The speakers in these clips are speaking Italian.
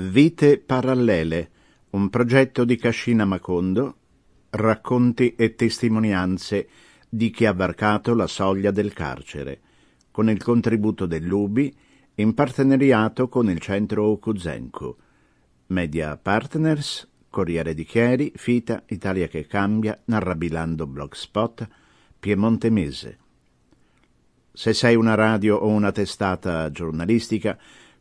Vite parallele, un progetto di Cascina Macondo, racconti e testimonianze di chi ha varcato la soglia del carcere, con il contributo dell'UBI in partenariato con il centro Okuzenku. Media Partners, Corriere di Chieri, Fita, Italia che cambia, Narrabilando Blogspot, Piemonte Mese. Se sei una radio o una testata giornalistica,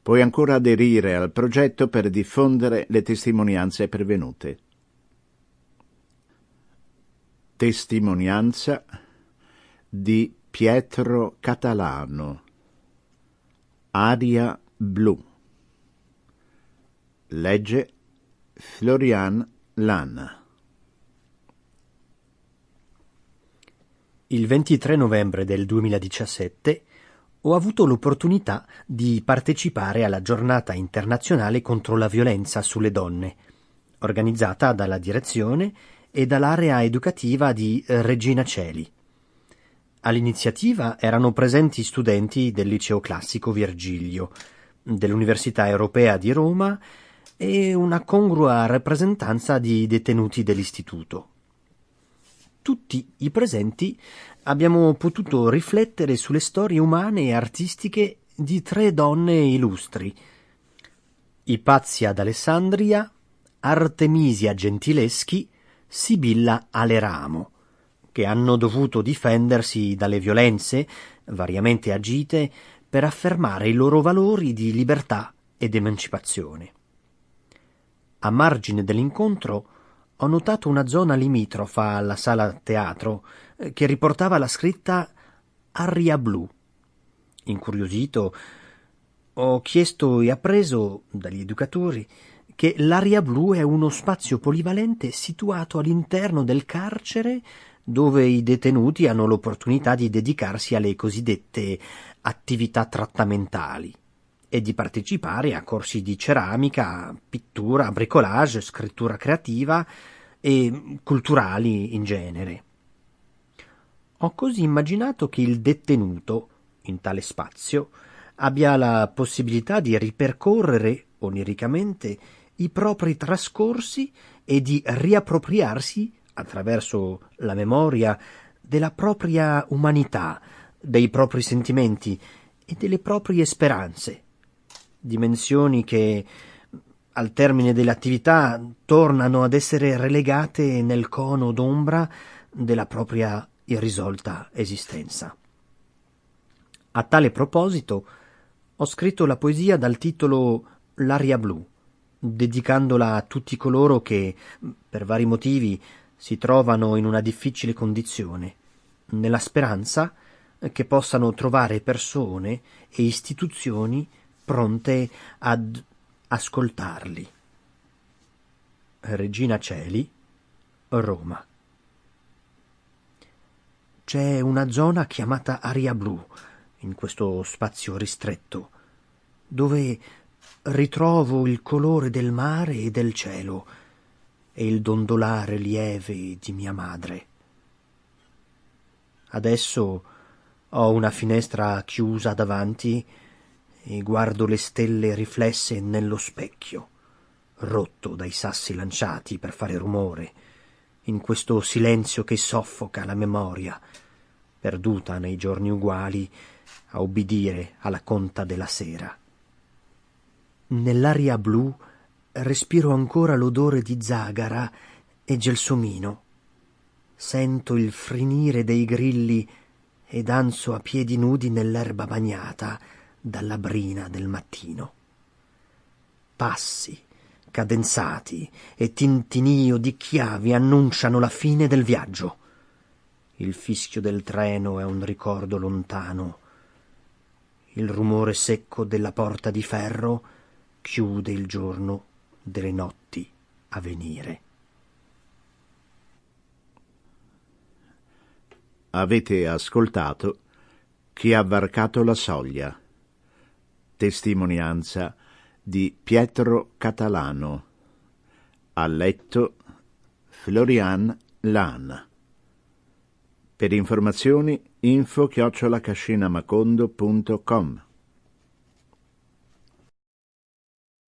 puoi ancora aderire al progetto per diffondere le testimonianze pervenute. Testimonianza di Pietro Catalano. Aria blu. Legge Florian Lana. Il 23 novembre del 2017 ho avuto l'opportunità di partecipare alla giornata internazionale contro la violenza sulle donne, organizzata dalla direzione e dall'area educativa di Regina Celi. All'iniziativa erano presenti studenti del liceo classico Virgilio, dell'Università Europea di Roma e una congrua rappresentanza di detenuti dell'istituto. Tutti i presenti abbiamo potuto riflettere sulle storie umane e artistiche di tre donne illustri. Ipazia d'Alessandria, Artemisia Gentileschi, Sibilla Aleramo, che hanno dovuto difendersi dalle violenze, variamente agite, per affermare i loro valori di libertà ed emancipazione. A margine dell'incontro ho notato una zona limitrofa alla sala teatro eh, che riportava la scritta Aria blu. Incuriosito, ho chiesto e appreso dagli educatori che l'aria blu è uno spazio polivalente situato all'interno del carcere dove i detenuti hanno l'opportunità di dedicarsi alle cosiddette attività trattamentali e di partecipare a corsi di ceramica, pittura, bricolage, scrittura creativa e culturali in genere. Ho così immaginato che il detenuto, in tale spazio, abbia la possibilità di ripercorrere oniricamente i propri trascorsi e di riappropriarsi, attraverso la memoria, della propria umanità, dei propri sentimenti e delle proprie speranze dimensioni che al termine dell'attività tornano ad essere relegate nel cono d'ombra della propria irrisolta esistenza. A tale proposito ho scritto la poesia dal titolo L'aria blu, dedicandola a tutti coloro che, per vari motivi, si trovano in una difficile condizione, nella speranza che possano trovare persone e istituzioni pronte ad ascoltarli. Regina Celi, Roma. C'è una zona chiamata aria blu in questo spazio ristretto, dove ritrovo il colore del mare e del cielo e il dondolare lieve di mia madre. Adesso ho una finestra chiusa davanti e guardo le stelle riflesse nello specchio, rotto dai sassi lanciati per fare rumore, in questo silenzio che soffoca la memoria, perduta nei giorni uguali a ubbidire alla conta della sera. Nell'aria blu respiro ancora l'odore di zagara e gelsomino. Sento il frinire dei grilli e danzo a piedi nudi nell'erba bagnata, dalla brina del mattino. Passi, cadenzati e tintinio di chiavi annunciano la fine del viaggio. Il fischio del treno è un ricordo lontano. Il rumore secco della porta di ferro chiude il giorno delle notti a venire. Avete ascoltato chi ha varcato la soglia testimonianza di Pietro Catalano. Ha letto Florian Lana. Per informazioni info chiocciolacascinamacondo.com